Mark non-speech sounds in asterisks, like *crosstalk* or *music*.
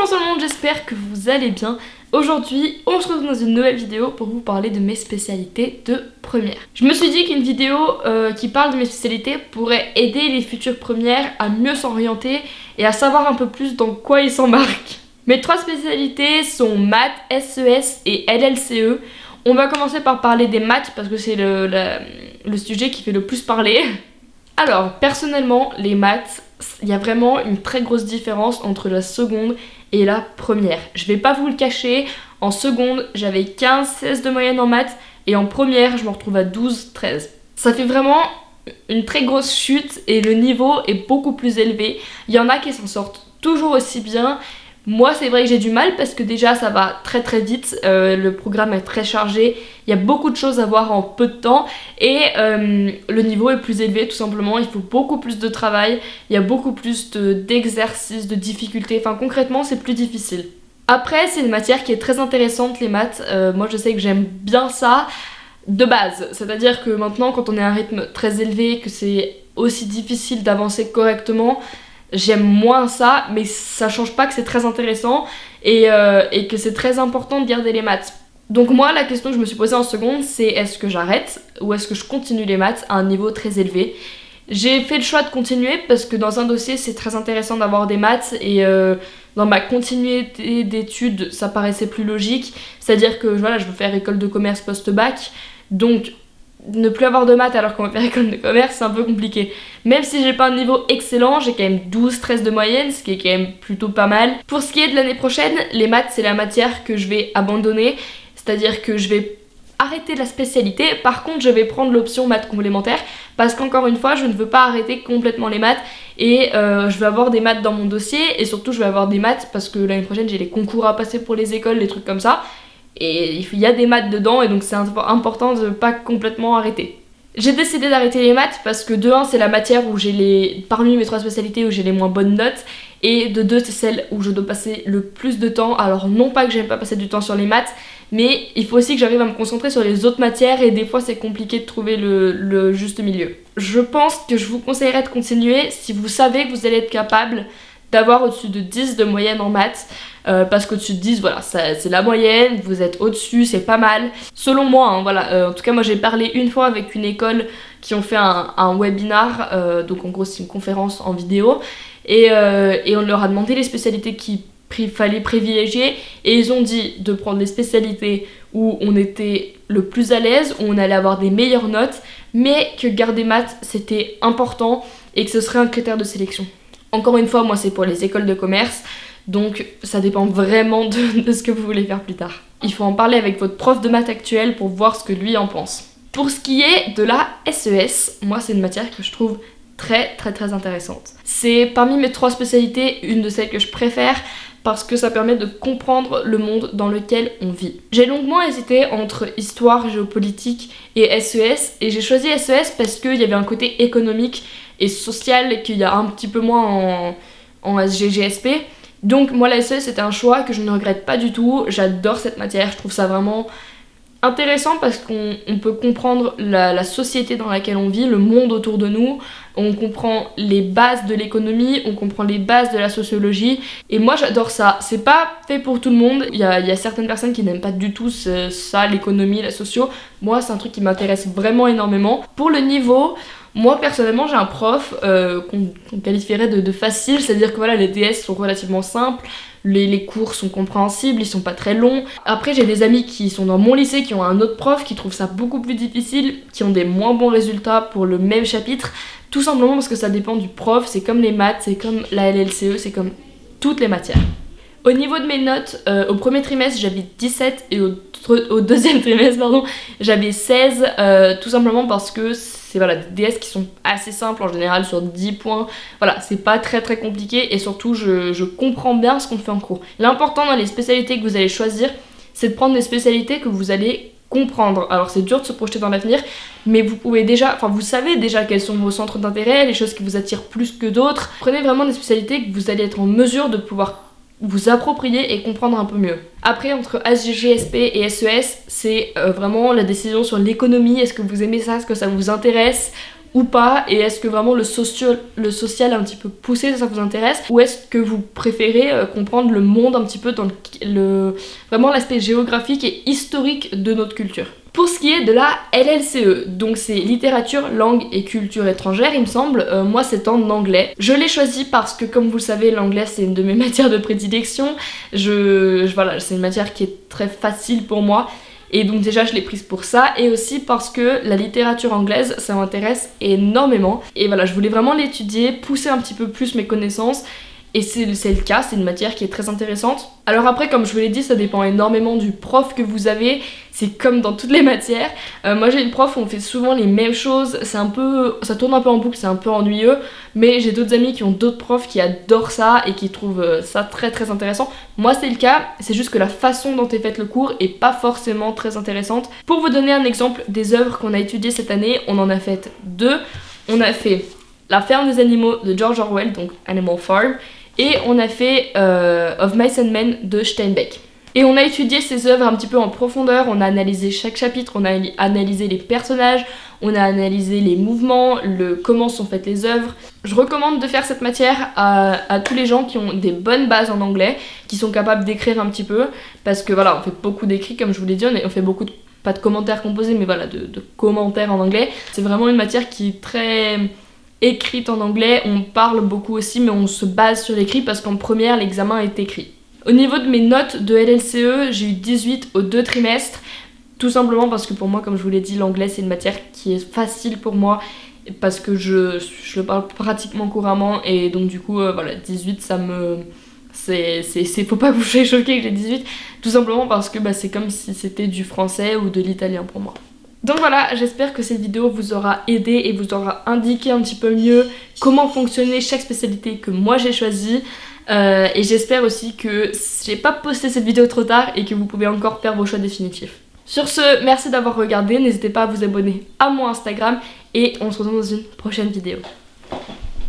Bonjour tout le monde, j'espère que vous allez bien. Aujourd'hui, on se retrouve dans une nouvelle vidéo pour vous parler de mes spécialités de première. Je me suis dit qu'une vidéo euh, qui parle de mes spécialités pourrait aider les futures premières à mieux s'orienter et à savoir un peu plus dans quoi ils s'embarquent. Mes trois spécialités sont maths, SES et LLCE. On va commencer par parler des maths parce que c'est le, le sujet qui fait le plus parler. *laughs* Alors, personnellement, les maths, il y a vraiment une très grosse différence entre la seconde et la première. Je vais pas vous le cacher, en seconde j'avais 15-16 de moyenne en maths et en première je me retrouve à 12-13. Ça fait vraiment une très grosse chute et le niveau est beaucoup plus élevé. Il y en a qui s'en sortent toujours aussi bien moi c'est vrai que j'ai du mal parce que déjà ça va très très vite, euh, le programme est très chargé, il y a beaucoup de choses à voir en peu de temps. Et euh, le niveau est plus élevé tout simplement, il faut beaucoup plus de travail, il y a beaucoup plus d'exercices, de, difficultés, enfin concrètement c'est plus difficile. Après c'est une matière qui est très intéressante les maths, euh, moi je sais que j'aime bien ça de base, c'est-à-dire que maintenant quand on est à un rythme très élevé, que c'est aussi difficile d'avancer correctement, j'aime moins ça, mais ça change pas que c'est très intéressant et, euh, et que c'est très important de garder les maths. Donc moi, la question que je me suis posée en seconde, c'est est-ce que j'arrête ou est-ce que je continue les maths à un niveau très élevé? J'ai fait le choix de continuer parce que dans un dossier, c'est très intéressant d'avoir des maths et euh, dans ma continuité d'études, ça paraissait plus logique. C'est-à-dire que voilà, je veux faire école de commerce post-bac, donc ne plus avoir de maths alors qu'on va faire *laughs* école de commerce, c'est un peu compliqué. Même si j'ai pas un niveau excellent, j'ai quand même 12-13 de moyenne, ce qui est quand même plutôt pas mal. Pour ce qui est de l'année prochaine, les maths c'est la matière que je vais abandonner, c'est-à-dire que je vais arrêter la spécialité, par contre je vais prendre l'option maths complémentaire parce qu'encore une fois je ne veux pas arrêter complètement les maths et euh, je vais avoir des maths dans mon dossier et surtout je vais avoir des maths parce que l'année prochaine j'ai les concours à passer pour les écoles, des trucs comme ça et il y a des maths dedans et donc c'est important de pas complètement arrêter. J'ai décidé d'arrêter les maths parce que de 1 c'est la matière où j'ai les parmi mes trois spécialités où j'ai les moins bonnes notes et de 2 c'est celle où je dois passer le plus de temps. Alors non pas que j'aime pas passer du temps sur les maths mais il faut aussi que j'arrive à me concentrer sur les autres matières et des fois c'est compliqué de trouver le, le juste milieu. Je pense que je vous conseillerais de continuer si vous savez que vous allez être capable d'avoir au-dessus de 10 de moyenne en maths. Euh, parce qu'au-dessus de 10, voilà, c'est la moyenne, vous êtes au-dessus, c'est pas mal. Selon moi, hein, voilà, euh, en tout cas moi j'ai parlé une fois avec une école qui ont fait un, webinar, euh, donc en gros c'est une conférence en vidéo, et, et, on leur a demandé les spécialités qu'il fallait privilégier, et ils ont dit de prendre les spécialités où on était le plus à l'aise, où on allait avoir des meilleures notes, mais que garder maths c'était important et que ce serait un critère de sélection. Encore une fois, moi c'est pour les écoles de commerce, donc ça dépend vraiment de, ce que vous voulez faire plus tard. Il faut en parler avec votre prof de maths actuel pour voir ce que lui en pense. Pour ce qui est de la SES, e moi c'est une matière que je trouve très très très intéressante. C'est parmi mes trois spécialités une de celles que je préfère parce que ça permet de comprendre le monde dans lequel on vit. J'ai longuement hésité entre histoire, géopolitique et SES e et j'ai choisi SES e parce qu'il y avait un côté économique et social qu'il y a un petit peu moins en, en SGGSP. Donc moi la SES c'était un choix que je ne regrette pas du tout, j'adore cette matière, je trouve ça vraiment intéressant parce qu'on peut comprendre la, société dans laquelle on vit, le monde autour de nous, on comprend les bases de l'économie, on comprend les bases de la sociologie et moi j'adore ça. C'est pas fait pour tout le monde, il y a, certaines personnes qui n'aiment pas du tout ça, l'économie, la socio. Moi c'est un truc qui m'intéresse vraiment énormément. Pour le niveau, moi personnellement j'ai un prof euh, qu'on qualifierait de, facile, c'est-à-dire que voilà les DS sont relativement simples, les, cours sont compréhensibles, ils sont pas très longs. Après j'ai des amis qui sont dans mon lycée qui ont un autre prof qui trouvent ça beaucoup plus difficile, qui ont des moins bons résultats pour le même chapitre, tout simplement parce que ça dépend du prof, c'est comme les maths, c'est comme la LLCE, c'est comme toutes les matières. Au niveau de mes notes, euh, au premier trimestre j'avais 17 et au, deuxième *laughs* trimestre pardon j'avais 16 euh, tout simplement parce que c'est voilà, des DS qui sont assez simples en général sur 10 points. Voilà, c'est pas très très compliqué et surtout je, comprends bien ce qu'on fait en cours. L'important dans les spécialités que vous allez choisir, c'est de prendre des spécialités que vous allez comprendre. Alors c'est dur de se projeter dans l'avenir, mais vous pouvez déjà, enfin vous savez déjà quels sont vos centres d'intérêt, les choses qui vous attirent plus que d'autres. Prenez vraiment des spécialités que vous allez être en mesure de pouvoir vous approprier et comprendre un peu mieux. Après, entre SGSP et SES, e c'est euh, vraiment la décision sur l'économie. Est-ce que vous aimez ça? Est-ce que ça vous intéresse ou pas? Et est-ce que vraiment le, social, le social est un petit peu poussé, ça vous intéresse? Ou est-ce que vous préférez euh, comprendre le monde un petit peu dans le, vraiment l'aspect géographique et historique de notre culture? Pour ce qui est de la LLCE, donc c'est littérature, langue et culture étrangère il me semble, euh, moi c'est en anglais. Je l'ai choisi parce que comme vous le savez l'anglais c'est une de mes *laughs* matières de prédilection, c'est une matière qui est très facile pour moi. Et donc déjà je l'ai prise pour ça. Et aussi parce que la littérature anglaise ça m'intéresse énormément. Et voilà je voulais vraiment l'étudier, pousser un petit peu plus mes connaissances et c'est le cas, c'est une matière qui est très intéressante. Alors après, comme je vous l'ai dit, ça dépend énormément du prof que vous avez. C'est comme dans toutes les *laughs* matières. Euh, moi j'ai une prof où on fait souvent les mêmes choses. C'est un peu... ça tourne un peu en boucle, c'est un peu ennuyeux. Mais j'ai d'autres amis qui ont d'autres profs qui adorent ça et qui trouvent euh, ça très très intéressant. Moi c'est le cas, c'est juste que la façon dont est fait le cours est pas forcément très intéressante. Pour vous donner un exemple des œuvres qu'on a étudiées cette année, on en a fait deux. On a fait La ferme des animaux de George Orwell, donc Animal Farm, et on a fait euh, Of Mice and Men de Steinbeck. Et on a étudié ces œuvres un petit peu en profondeur, on a analysé chaque chapitre, on a analysé les personnages, on a analysé les mouvements, le comment sont faites les œuvres. Je recommande de faire cette matière à, tous les gens qui ont des bonnes bases en anglais, qui sont capables d'écrire un petit peu, parce que voilà, on fait beaucoup d'écrits comme je vous l'ai dit, on fait beaucoup de, pas de commentaires composés, mais voilà, de, de commentaires en anglais. C'est vraiment une matière qui est très écrite en anglais, on parle beaucoup aussi mais on se base sur l'écrit parce qu'en première l'examen est écrit. Au niveau de mes notes de LLCE, j'ai eu 18 aux deux trimestres, tout simplement parce que pour moi, comme je vous l'ai dit, l'anglais c'est une matière qui est facile pour moi parce que je, je le parle pratiquement couramment et donc du coup, euh, voilà, 18 ça me... C'est, faut pas vous choqué que j'ai 18, tout simplement parce que bah, c'est comme si c'était du français ou de l'italien pour moi. Donc voilà, j'espère que cette vidéo vous aura aidé et vous aura indiqué un petit peu mieux comment fonctionnait chaque spécialité que moi j'ai choisie. Euh, et j'espère aussi que j'ai pas posté cette vidéo trop tard et que vous pouvez encore faire vos choix définitifs. Sur ce, merci d'avoir regardé, n'hésitez pas à vous abonner à mon Instagram et on se retrouve dans une prochaine vidéo.